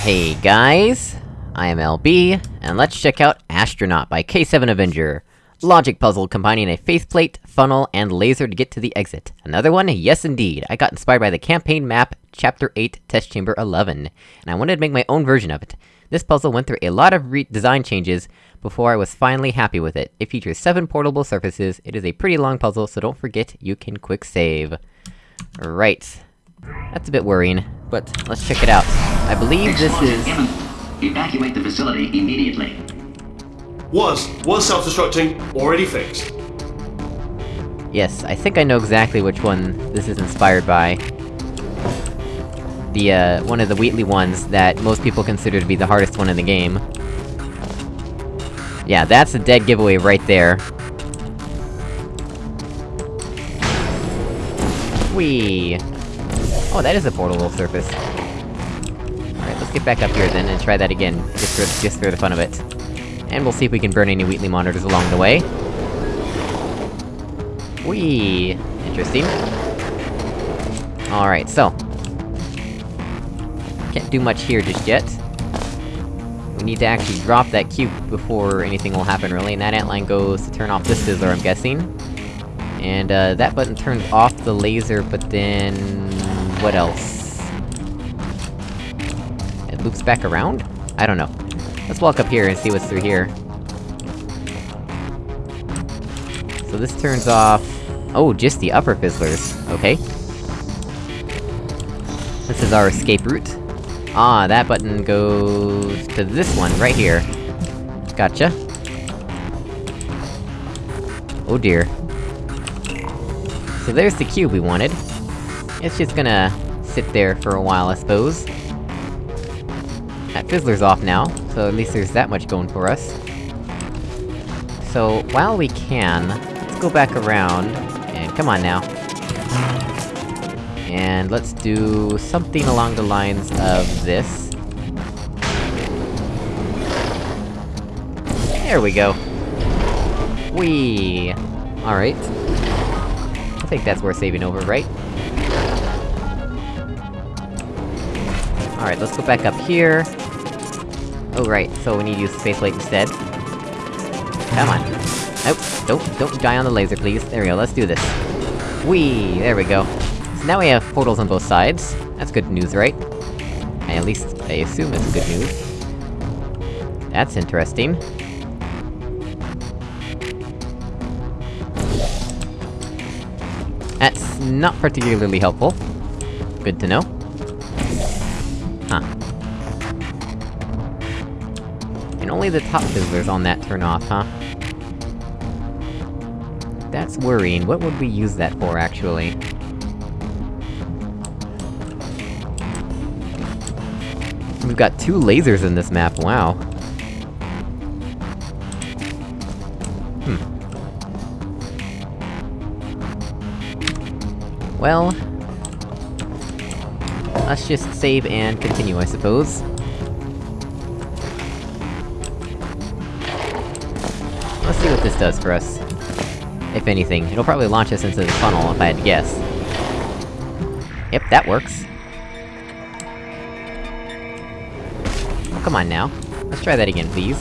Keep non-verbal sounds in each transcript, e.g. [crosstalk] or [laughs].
Hey guys, I am LB, and let's check out Astronaut by K7 Avenger. Logic puzzle combining a faith plate, funnel, and laser to get to the exit. Another one? Yes indeed, I got inspired by the campaign map, Chapter 8, Test Chamber 11, and I wanted to make my own version of it. This puzzle went through a lot of design changes before I was finally happy with it. It features 7 portable surfaces, it is a pretty long puzzle, so don't forget you can quick save. Right. That's a bit worrying, but let's check it out. I believe this is... Evacuate the facility immediately. Was. Was self-destructing. Already fixed. Yes, I think I know exactly which one this is inspired by. The, uh, one of the Wheatley ones that most people consider to be the hardest one in the game. Yeah, that's a dead giveaway right there. Whee! Oh, that is a portable surface. Alright, let's get back up here then and try that again, just for- just for the fun of it. And we'll see if we can burn any Wheatley monitors along the way. Whee! Interesting. Alright, so. Can't do much here just yet. We need to actually drop that cube before anything will happen, really, and that antline goes to turn off this fizzler, I'm guessing. And, uh, that button turns off the laser, but then... what else? It loops back around? I don't know. Let's walk up here and see what's through here. So this turns off... Oh, just the upper fizzlers. Okay. This is our escape route. Ah, that button goes... to this one, right here. Gotcha. Oh dear. So there's the cube we wanted. It's just gonna sit there for a while, I suppose. That fizzler's off now, so at least there's that much going for us. So, while we can, let's go back around, and come on now. And let's do something along the lines of this. There we go. Whee! Alright. I think that's worth saving over, right? Alright, let's go back up here. Oh right, so we need to use the faith plate instead. Come on. Nope, don't- don't die on the laser, please. There we go, let's do this. Whee! There we go. So now we have portals on both sides. That's good news, right? At least, I assume it's good news. That's interesting. That's not particularly helpful. Good to know. And only the top fizzlers on that turn off, huh? That's worrying. What would we use that for, actually? We've got two lasers in this map, wow. Hmm. Well... Let's just save and continue, I suppose. See what this does for us. If anything. It'll probably launch us into the funnel, if I had to guess. Yep, that works. Oh, come on now. Let's try that again, please.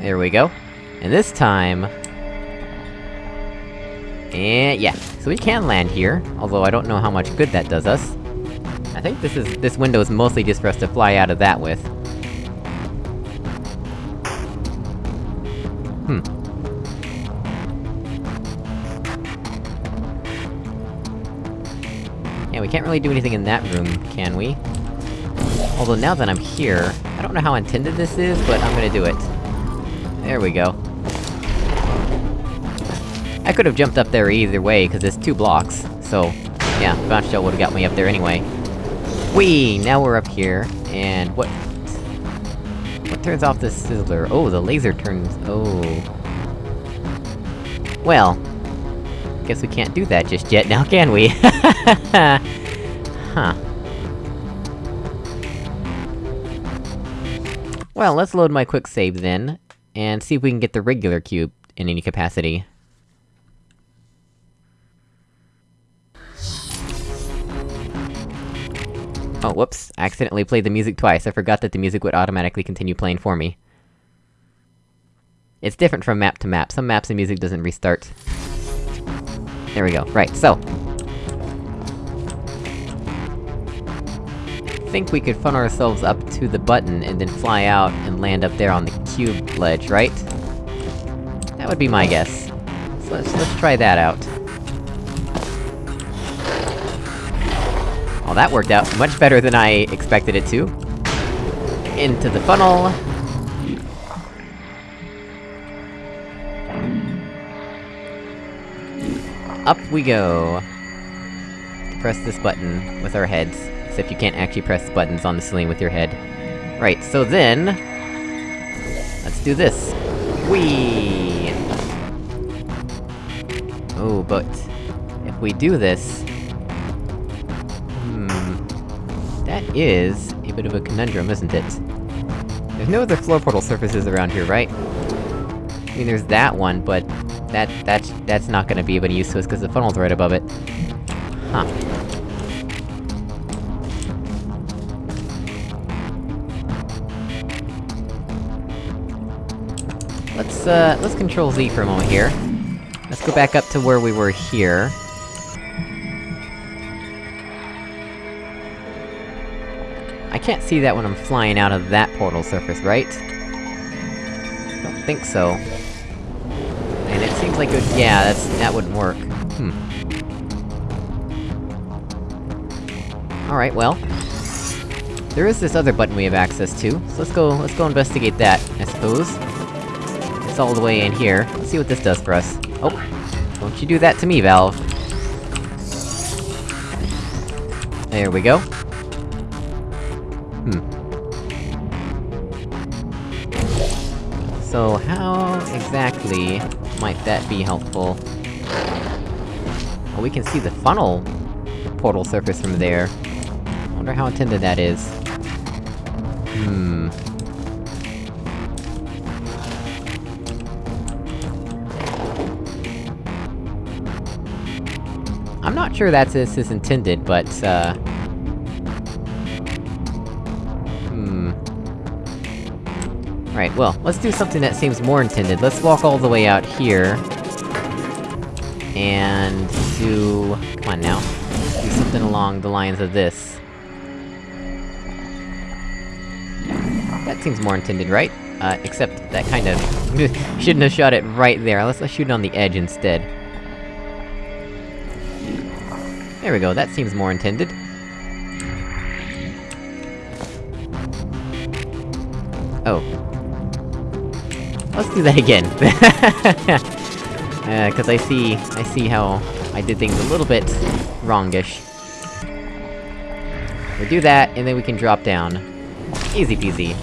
There we go. And this time... And yeah, so we can land here, although I don't know how much good that does us. I think this is- this window is mostly just for us to fly out of that with. Hmm. Yeah, we can't really do anything in that room, can we? Although now that I'm here, I don't know how intended this is, but I'm gonna do it. There we go. I could have jumped up there either way, cause it's two blocks, so... Yeah, bounce shell would've got me up there anyway. Whee! Now we're up here, and what... What turns off the fizzler? Oh, the laser turns... oh... Well... Guess we can't do that just yet now, can we? [laughs] huh. Well, let's load my quick save then, and see if we can get the regular cube in any capacity. Oh, whoops. I accidentally played the music twice, I forgot that the music would automatically continue playing for me. It's different from map to map, some maps the music doesn't restart. There we go, right, so... I think we could funnel ourselves up to the button, and then fly out and land up there on the cube ledge, right? That would be my guess. So let's- let's try that out. Well, that worked out much better than I expected it to. Into the funnel. Up we go. Press this button with our heads, except you can't actually press buttons on the ceiling with your head. Right, so then... Let's do this. Whee! Oh, but... If we do this... That is a bit of a conundrum, isn't it? There's no other floor portal surfaces around here, right? I mean, there's that one, but... That- that's- that's not gonna be of any use to us, cause the funnel's right above it. Huh. Let's, uh, let's control Z for a moment here. Let's go back up to where we were here. I can't see that when I'm flying out of that portal surface, right? I Don't think so. And it seems like it would- yeah, that's- that wouldn't work. Hmm. Alright, well... There is this other button we have access to, so let's go- let's go investigate that, I suppose. It's all the way in here. Let's see what this does for us. Oh! Don't you do that to me, Valve! There we go. Hmm. So, how exactly might that be helpful? Well, we can see the funnel portal surface from there. Wonder how intended that is. Hmm... I'm not sure that's this is intended, but, uh... Right, well, let's do something that seems more intended. Let's walk all the way out here... And... do... come on now. Do something along the lines of this. That seems more intended, right? Uh, except that kind of... [laughs] shouldn't have shot it right there, let's, let's shoot it on the edge instead. There we go, that seems more intended. Let's do that again. [laughs] uh, cause I see- I see how I did things a little bit... wrongish. We'll do that, and then we can drop down. Easy peasy.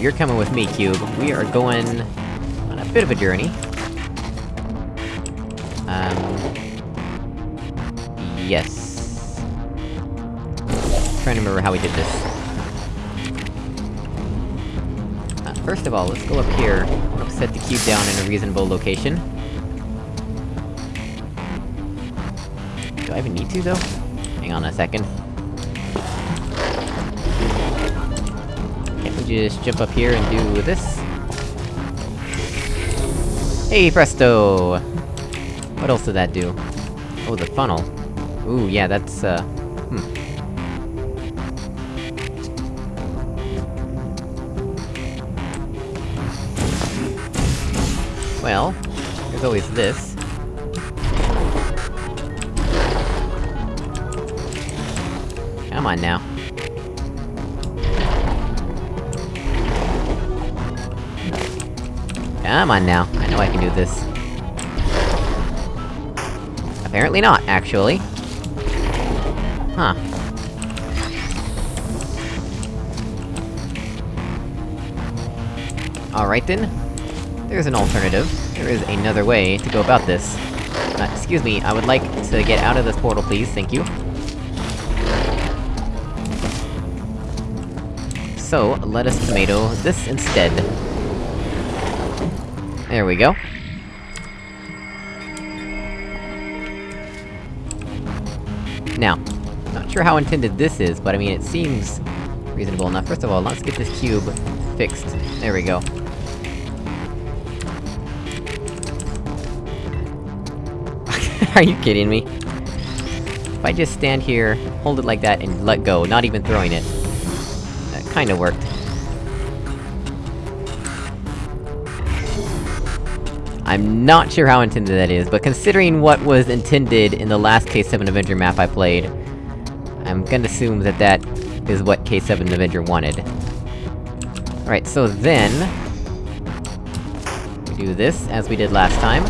You're coming with me, Cube. We are going... on a bit of a journey. Um... Yes... trying to remember how we did this. First of all, let's go up here, let's set the cube down in a reasonable location. Do I even need to, though? Hang on a second. Can't we just jump up here and do this? Hey, presto! What else did that do? Oh, the funnel. Ooh, yeah, that's, uh... there's always this. Come on now. Come on now, I know I can do this. Apparently not, actually. Huh. Alright then. There's an alternative. There is another way to go about this. Uh, excuse me, I would like to get out of this portal, please, thank you. So, let us tomato this instead. There we go. Now, not sure how intended this is, but I mean, it seems reasonable enough. First of all, let's get this cube fixed. There we go. [laughs] Are you kidding me? If I just stand here, hold it like that, and let go, not even throwing it... That kinda worked. I'm not sure how intended that is, but considering what was intended in the last K7 Avenger map I played, I'm gonna assume that that is what K7 Avenger wanted. Alright, so then... We do this, as we did last time.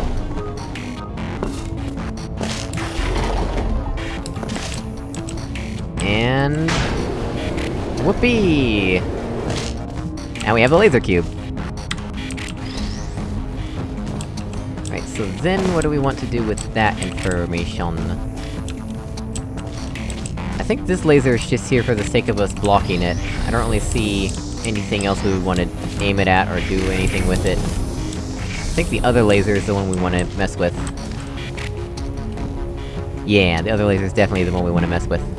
Whoopee! And we have a laser cube. Right, so then what do we want to do with that information? I think this laser is just here for the sake of us blocking it. I don't really see anything else we would want to aim it at or do anything with it. I think the other laser is the one we want to mess with. Yeah, the other laser is definitely the one we want to mess with.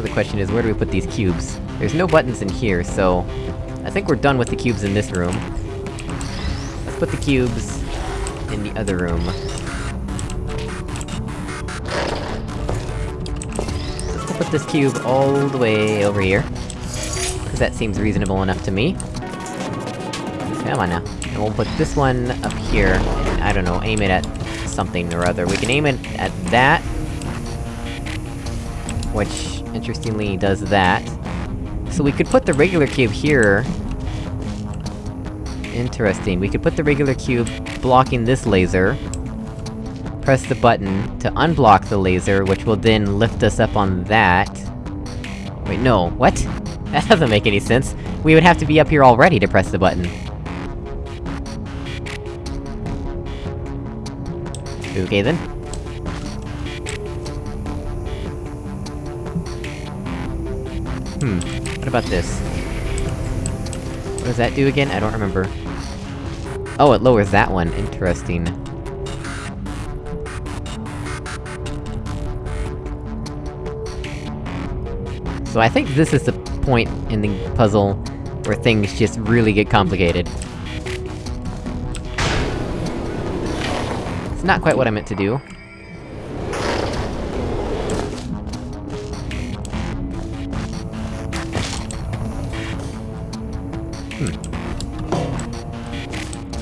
Now the question is, where do we put these cubes? There's no buttons in here, so... I think we're done with the cubes in this room. Let's put the cubes... in the other room. Let's put this cube all the way over here. Cause that seems reasonable enough to me. Come on now. And we'll put this one up here, and I don't know, aim it at something or other. We can aim it at that... Which, interestingly, does that. So we could put the regular cube here... Interesting, we could put the regular cube blocking this laser... Press the button to unblock the laser, which will then lift us up on that... Wait, no, what? [laughs] That doesn't make any sense. We would have to be up here already to press the button. Okay then. Hmm, what about this? What does that do again? I don't remember. Oh, it lowers that one, interesting. So I think this is the point in the puzzle where things just really get complicated. It's not quite what I meant to do.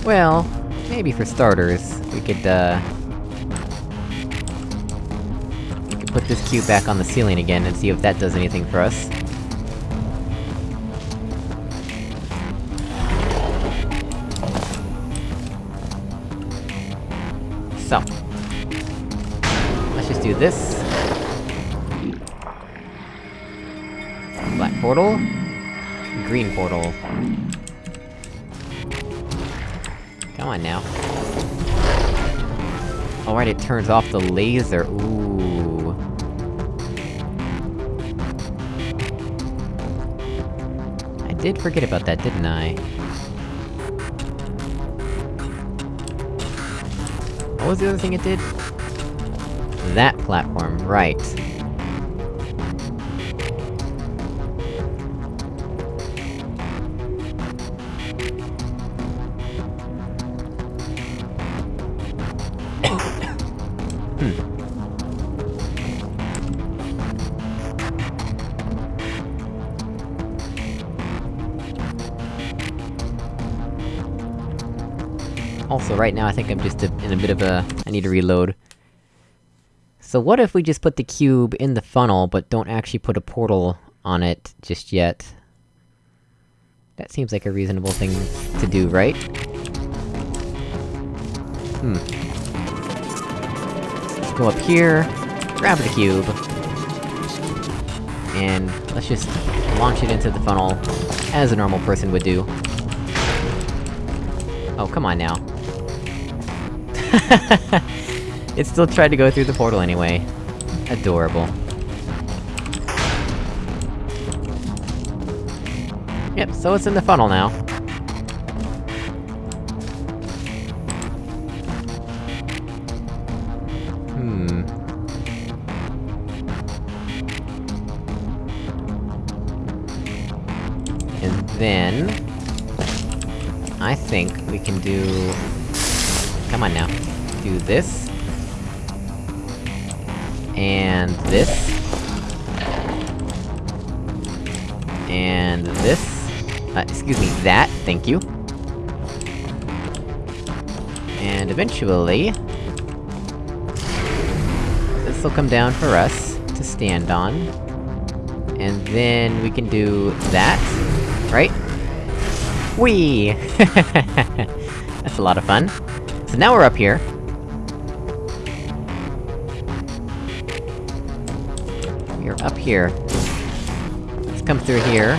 Well, maybe for starters, we could, uh... We could put this cube back on the ceiling again and see if that does anything for us. So. Let's just do this. Black portal. Green portal. Now. Alright, it turns off the laser, ooh. I did forget about that, didn't I? What was the other thing it did? That platform, right. Also, right now I think I'm just a, in a bit of a... I need to reload. So what if we just put the cube in the funnel, but don't actually put a portal on it just yet? That seems like a reasonable thing to do, right? Hmm. Let's go up here, grab the cube... And let's just launch it into the funnel, as a normal person would do. Oh, come on now. [laughs] it still tried to go through the portal anyway. Adorable. Yep, so it's in the funnel now. Hmm... And then... I think we can do Come on now. Do this. And this. And this. Uh, excuse me, that, thank you. And eventually... This'll come down for us to stand on. And then we can do that, right? Whee! [laughs] That's a lot of fun. So now we're up here. We're up here. Let's come through here.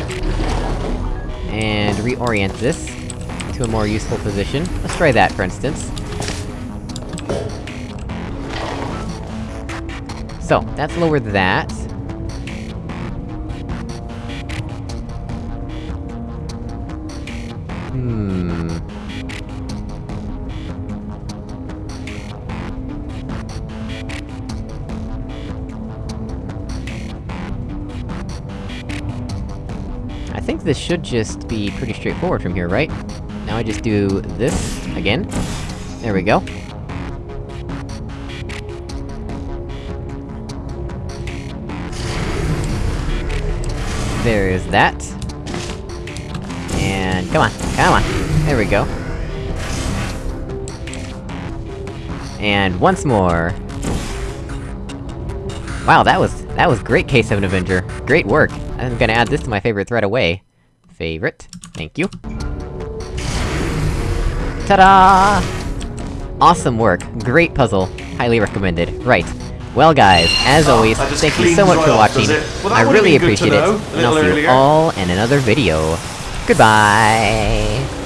And reorient this to a more useful position. Let's try that, for instance. So, that's lowered that. Think this should just be pretty straightforward from here, right? Now I just do this, again. There we go. There is that. And come on, come on! There we go. And once more. Wow, that was- that was great, K7 Avenger. Great work. I'm gonna add this to my favorite thread away. Favorite. Thank you. Ta-da! Awesome work. Great puzzle. Highly recommended. Right. Well guys, as Oh, always, thank you so much right for watching. Well, I really been good to appreciate it. know And I'll see you earlier. all in another video. Goodbye!